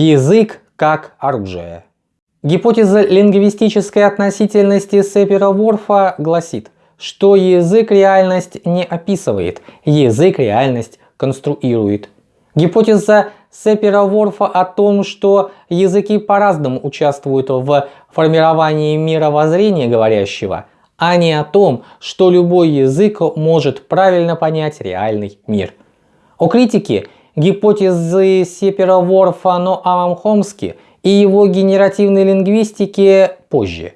Язык как оружие. Гипотеза лингвистической относительности Сепера-Ворфа гласит, что язык реальность не описывает, язык реальность конструирует. Гипотеза Сепера-Ворфа о том, что языки по-разному участвуют в формировании мировоззрения говорящего, а не о том, что любой язык может правильно понять реальный мир. О критике гипотезы Сепера-Ворфа Ноамом Хомски и его генеративной лингвистики позже.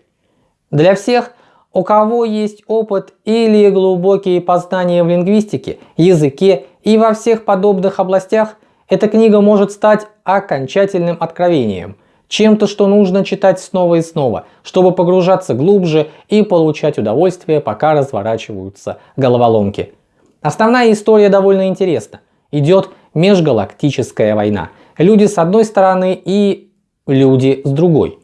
Для всех, у кого есть опыт или глубокие познания в лингвистике, языке и во всех подобных областях, эта книга может стать окончательным откровением, чем-то, что нужно читать снова и снова, чтобы погружаться глубже и получать удовольствие, пока разворачиваются головоломки. Основная история довольно интересна. Идет межгалактическая война. Люди с одной стороны и люди с другой.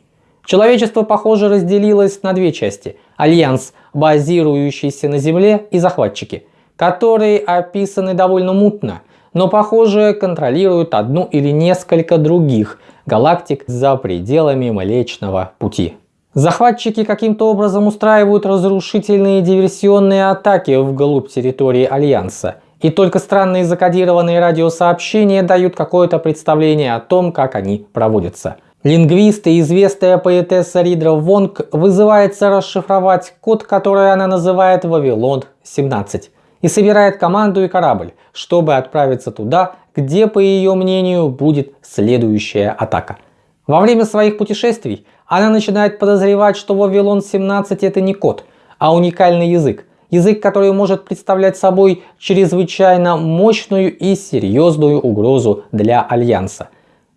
Человечество, похоже, разделилось на две части. Альянс, базирующийся на Земле, и захватчики, которые описаны довольно мутно, но, похоже, контролируют одну или несколько других галактик за пределами Млечного Пути. Захватчики каким-то образом устраивают разрушительные диверсионные атаки вглубь территории Альянса – и только странные закодированные радиосообщения дают какое-то представление о том, как они проводятся. Лингвист и известная поэтесса Ридра Вонг вызывается расшифровать код, который она называет Вавилон-17 и собирает команду и корабль, чтобы отправиться туда, где, по ее мнению, будет следующая атака. Во время своих путешествий она начинает подозревать, что Вавилон-17 это не код, а уникальный язык, Язык, который может представлять собой чрезвычайно мощную и серьезную угрозу для Альянса.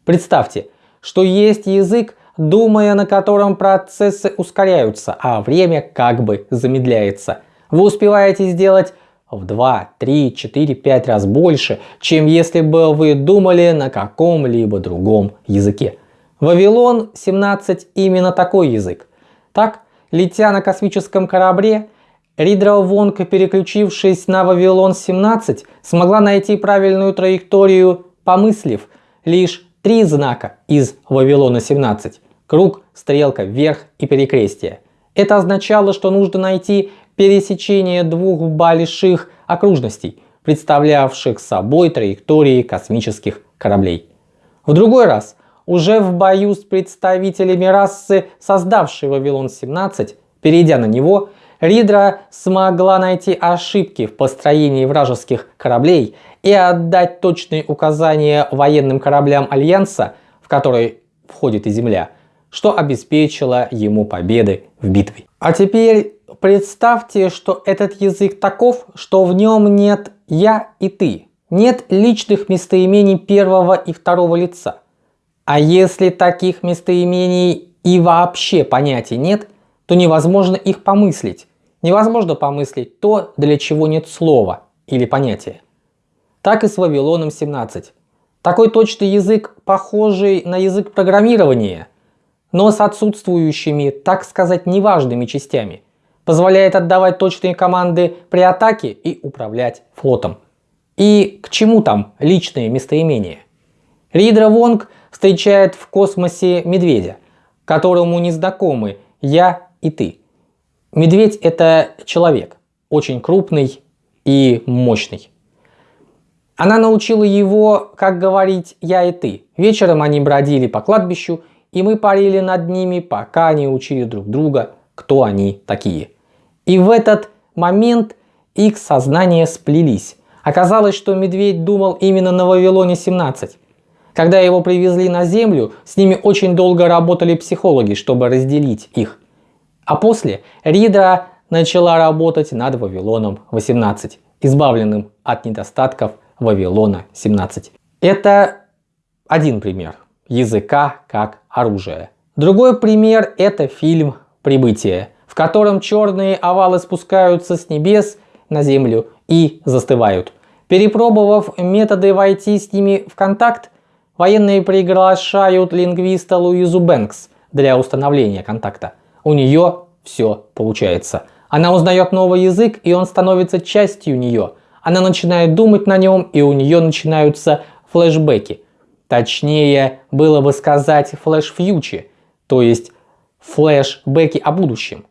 Представьте, что есть язык, думая на котором процессы ускоряются, а время как бы замедляется. Вы успеваете сделать в 2, 3, 4, 5 раз больше, чем если бы вы думали на каком-либо другом языке. Вавилон 17 именно такой язык. Так, летя на космическом корабле, Ридра Вонка, переключившись на Вавилон-17, смогла найти правильную траекторию, помыслив лишь три знака из Вавилона-17 – круг, стрелка вверх и перекрестие. Это означало, что нужно найти пересечение двух больших окружностей, представлявших собой траектории космических кораблей. В другой раз, уже в бою с представителями расы, создавшей Вавилон-17, перейдя на него, Ридра смогла найти ошибки в построении вражеских кораблей и отдать точные указания военным кораблям Альянса, в который входит и Земля, что обеспечило ему победы в битве. А теперь представьте, что этот язык таков, что в нем нет «я» и «ты». Нет личных местоимений первого и второго лица. А если таких местоимений и вообще понятий нет, то невозможно их помыслить, невозможно помыслить то, для чего нет слова или понятия. Так и с Вавилоном 17. Такой точный язык, похожий на язык программирования, но с отсутствующими, так сказать, неважными частями, позволяет отдавать точные команды при атаке и управлять флотом. И к чему там личные местоимения? Ридра Вонг встречает в космосе медведя, которому не знакомы «я» и «ты». Медведь это человек, очень крупный и мощный. Она научила его, как говорить «я и ты». Вечером они бродили по кладбищу, и мы парили над ними, пока они учили друг друга, кто они такие. И в этот момент их сознания сплелись. Оказалось, что медведь думал именно на Вавилоне 17. Когда его привезли на землю, с ними очень долго работали психологи, чтобы разделить их. А после Рида начала работать над Вавилоном 18, избавленным от недостатков Вавилона 17. Это один пример языка как оружия. Другой пример это фильм «Прибытие», в котором черные овалы спускаются с небес на землю и застывают. Перепробовав методы войти с ними в контакт, военные приглашают лингвиста Луизу Бэнкс для установления контакта у нее все получается. Она узнает новый язык, и он становится частью нее. Она начинает думать на нем, и у нее начинаются флешбеки. Точнее было бы сказать flash-future и, то есть флэшбэки о будущем.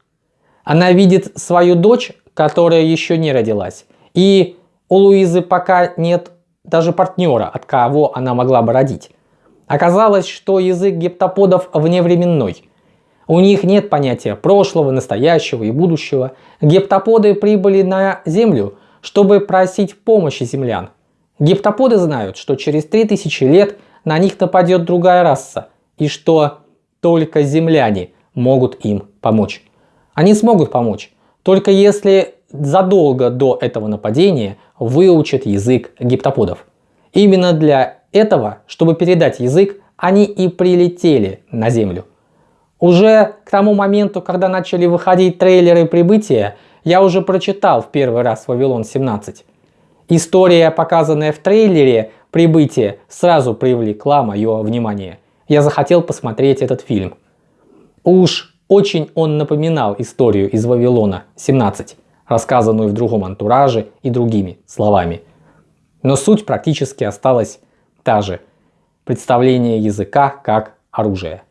Она видит свою дочь, которая еще не родилась. И у Луизы пока нет даже партнера, от кого она могла бы родить. Оказалось, что язык гептоподов вневременной. У них нет понятия прошлого, настоящего и будущего. Гептоподы прибыли на Землю, чтобы просить помощи землян. Гептоподы знают, что через 3000 лет на них нападет другая раса, и что только земляне могут им помочь. Они смогут помочь, только если задолго до этого нападения выучат язык гиптоподов. Именно для этого, чтобы передать язык, они и прилетели на Землю. Уже к тому моменту, когда начали выходить трейлеры прибытия, я уже прочитал в первый раз Вавилон 17. История, показанная в трейлере прибытия, сразу привлекла мое внимание. Я захотел посмотреть этот фильм. Уж очень он напоминал историю из Вавилона 17 рассказанную в другом антураже и другими словами. Но суть практически осталась та же – представление языка как оружие.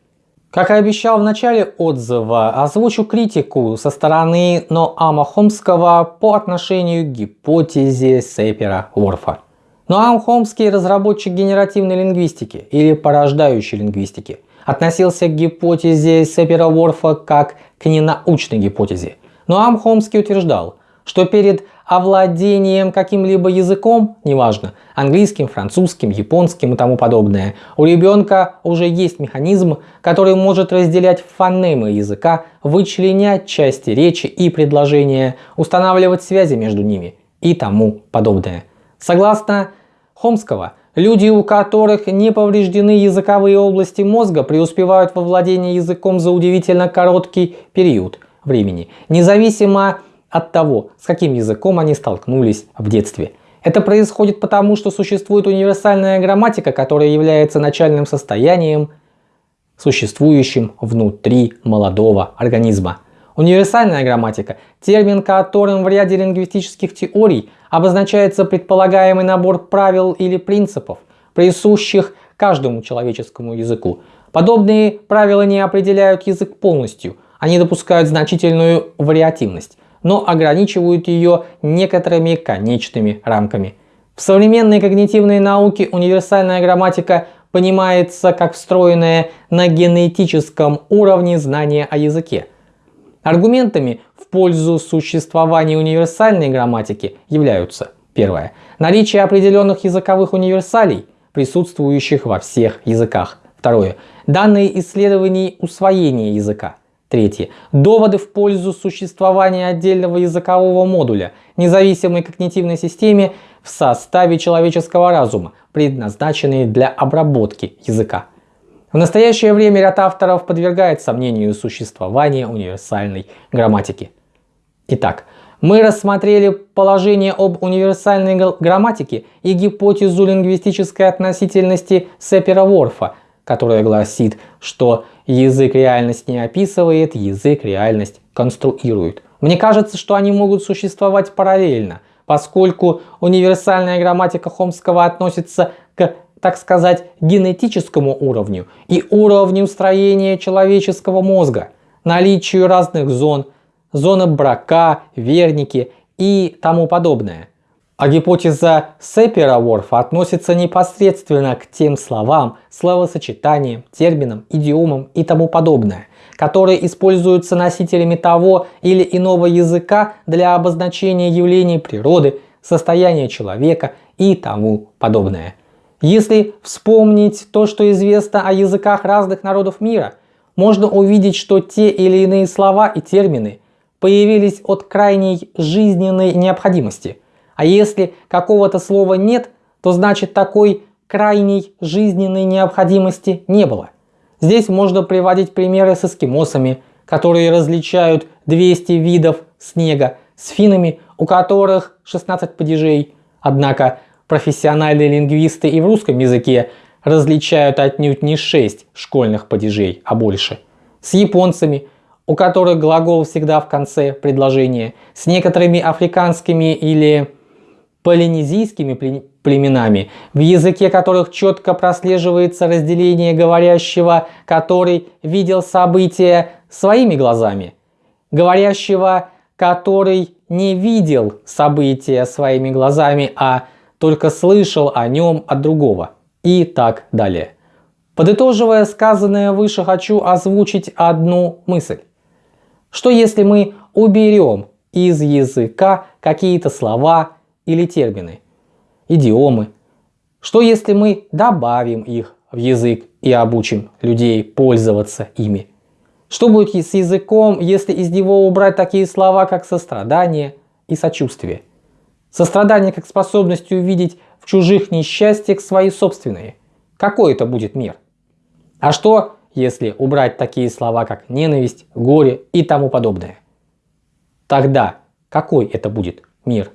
Как и обещал в начале отзыва, озвучу критику со стороны Ноама Хомского по отношению к гипотезе Сепера-Ворфа. Ноам Хомский – разработчик генеративной лингвистики или порождающей лингвистики – относился к гипотезе Сепера-Ворфа как к ненаучной гипотезе – но Амхомский утверждал, что перед овладением каким-либо языком, неважно, английским, французским, японским и тому подобное, у ребенка уже есть механизм, который может разделять фонемы языка, вычленять части речи и предложения, устанавливать связи между ними и тому подобное. Согласно Хомского, люди, у которых не повреждены языковые области мозга, преуспевают во владении языком за удивительно короткий период – времени, независимо от того, с каким языком они столкнулись в детстве. Это происходит потому, что существует универсальная грамматика, которая является начальным состоянием, существующим внутри молодого организма. Универсальная грамматика – термин, которым в ряде лингвистических теорий обозначается предполагаемый набор правил или принципов, присущих каждому человеческому языку. Подобные правила не определяют язык полностью – они допускают значительную вариативность, но ограничивают ее некоторыми конечными рамками. В современной когнитивной науке универсальная грамматика понимается как встроенное на генетическом уровне знание о языке. Аргументами в пользу существования универсальной грамматики являются Первое. Наличие определенных языковых универсалей, присутствующих во всех языках. Второе. Данные исследований усвоения языка. Третье. Доводы в пользу существования отдельного языкового модуля, независимой когнитивной системе в составе человеческого разума, предназначенные для обработки языка. В настоящее время ряд авторов подвергает сомнению существование универсальной грамматики. Итак, мы рассмотрели положение об универсальной грамматике и гипотезу лингвистической относительности Сепера-Ворфа, которая гласит, что язык реальность не описывает, язык реальность конструирует. Мне кажется, что они могут существовать параллельно, поскольку универсальная грамматика Хомского относится к, так сказать, генетическому уровню и уровню строения человеческого мозга, наличию разных зон, зоны брака, верники и тому подобное. А гипотеза Сепера-Ворфа относится непосредственно к тем словам, словосочетаниям, терминам, идиомам и тому подобное, которые используются носителями того или иного языка для обозначения явлений природы, состояния человека и тому подобное. Если вспомнить то, что известно о языках разных народов мира, можно увидеть, что те или иные слова и термины появились от крайней жизненной необходимости – а если какого-то слова нет, то значит такой крайней жизненной необходимости не было. Здесь можно приводить примеры с эскимосами, которые различают 200 видов снега, с финами, у которых 16 падежей. Однако профессиональные лингвисты и в русском языке различают отнюдь не 6 школьных падежей, а больше. С японцами, у которых глагол всегда в конце предложения, с некоторыми африканскими или полинезийскими племенами, в языке которых четко прослеживается разделение говорящего, который видел события своими глазами, говорящего, который не видел события своими глазами, а только слышал о нем от другого и так далее. Подытоживая сказанное выше, хочу озвучить одну мысль. Что если мы уберем из языка какие-то слова или термины, идиомы? Что если мы добавим их в язык и обучим людей пользоваться ими? Что будет с языком, если из него убрать такие слова, как сострадание и сочувствие? Сострадание как способность увидеть в чужих несчастьях свои собственные. Какой это будет мир? А что, если убрать такие слова, как ненависть, горе и тому подобное? Тогда какой это будет мир?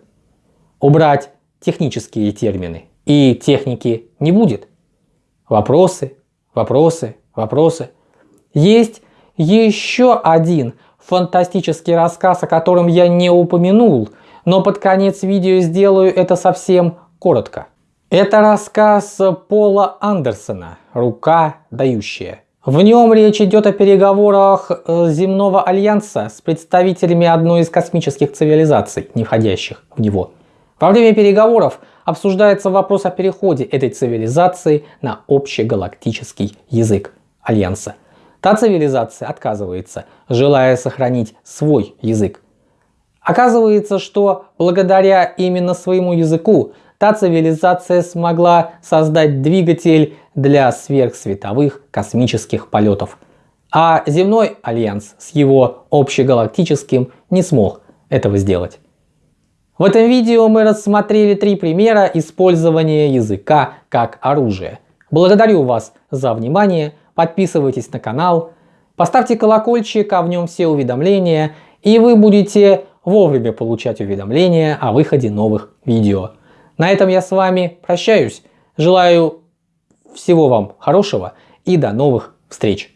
Убрать технические термины и техники не будет. Вопросы, вопросы, вопросы. Есть еще один фантастический рассказ, о котором я не упомянул, но под конец видео сделаю это совсем коротко. Это рассказ Пола Андерсона «Рука дающая». В нем речь идет о переговорах э, земного альянса с представителями одной из космических цивилизаций, не входящих в него. Во время переговоров обсуждается вопрос о переходе этой цивилизации на общегалактический язык альянса. Та цивилизация отказывается, желая сохранить свой язык. Оказывается, что благодаря именно своему языку та цивилизация смогла создать двигатель для сверхсветовых космических полетов. А земной альянс с его общегалактическим не смог этого сделать. В этом видео мы рассмотрели три примера использования языка как оружия. Благодарю вас за внимание, подписывайтесь на канал, поставьте колокольчик, а в нем все уведомления, и вы будете вовремя получать уведомления о выходе новых видео. На этом я с вами прощаюсь. Желаю всего вам хорошего и до новых встреч.